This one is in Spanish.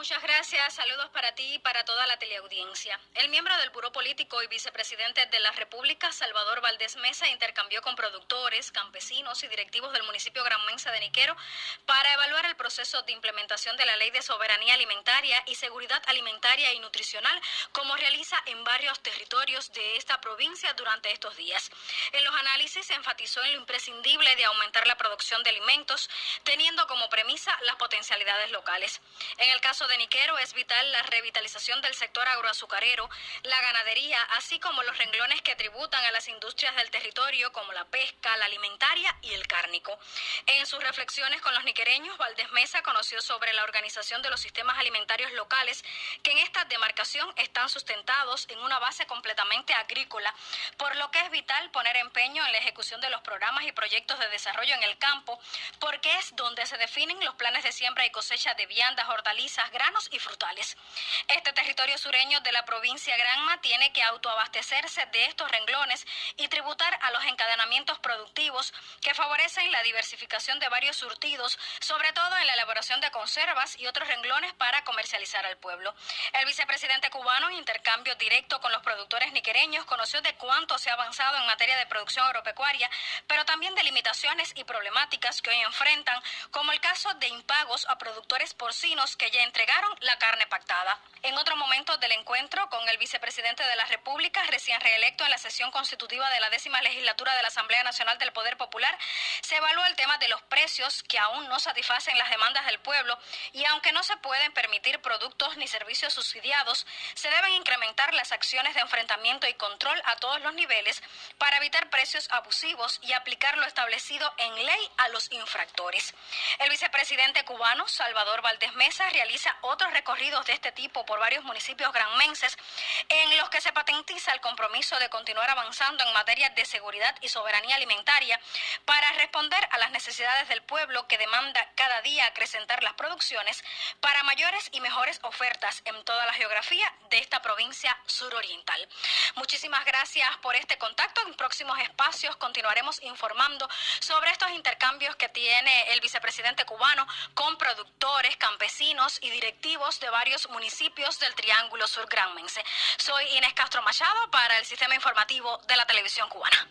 Muchas gracias. Saludos para ti y para toda la teleaudiencia. El miembro del Buró Político y vicepresidente de la República, Salvador Valdés Mesa, intercambió con productores, campesinos y directivos del municipio Gran Mensa de Niquero para evaluar el proceso de implementación de la Ley de Soberanía Alimentaria y Seguridad Alimentaria y Nutricional, como realiza en varios territorios de esta provincia durante estos días. En los análisis se enfatizó en lo imprescindible de aumentar la producción de alimentos, teniendo como premisa las potencialidades locales. En el caso de Niquero es vital la revitalización del sector agroazucarero, la ganadería, así como los renglones que tributan a las industrias del territorio como la pesca, la alimentaria y el cárnico. En sus reflexiones con los niquereños, Valdés Mesa conoció sobre la organización de los sistemas alimentarios locales que en esta demarcación están sustentados en una base completamente agrícola, por lo que es vital poner empeño en la ejecución de los programas y proyectos de desarrollo en el campo, porque es donde se definen los planes de siembra y cosecha de viandas, hortalizas, granos y frutales. Este territorio sureño de la provincia Granma tiene que autoabastecerse de estos renglones y tributar a los encadenamientos productivos que favorecen la diversificación de varios surtidos, sobre todo en la elaboración de conservas y otros renglones para comercializar al pueblo. El vicepresidente cubano, en intercambio directo con los productores niquereños, conoció de cuánto se ha avanzado en materia de producción agropecuaria, pero también de limitaciones y problemáticas que hoy enfrentan, como el caso de impagos a productores porcinos que ya entregaron la carne pactada. En otro momento del encuentro con el vicepresidente de la República, recién reelecto en la sesión constitutiva de la décima legislatura de la Asamblea Nacional del Poder Popular, se evaluó el tema de los precios que aún no satisfacen las demandas del pueblo y aunque no se pueden permitir productos ni servicios subsidiados, se deben incrementar las acciones de enfrentamiento y control a todos los niveles para evitar precios abusivos y aplicar lo establecido en ley a los infractores. El vicepresidente cubano, Salvador Valdés Mesa, realiza otros recorridos de este tipo por varios municipios granmenses en los que se patentiza el compromiso de continuar avanzando en materia de seguridad y soberanía alimentaria para responder a las necesidades del pueblo que demanda cada día acrecentar las producciones para mayores y mejores ofertas en toda la geografía de esta provincia suroriental. Muchísimas gracias por este contacto. En próximos espacios continuaremos informando sobre estos intercambios que tiene el vicepresidente cubano con productores, campesinos y directivos de varios municipios del Triángulo Sur Granmense. Soy Inés Castro Machado para el Sistema Informativo de la Televisión Cubana.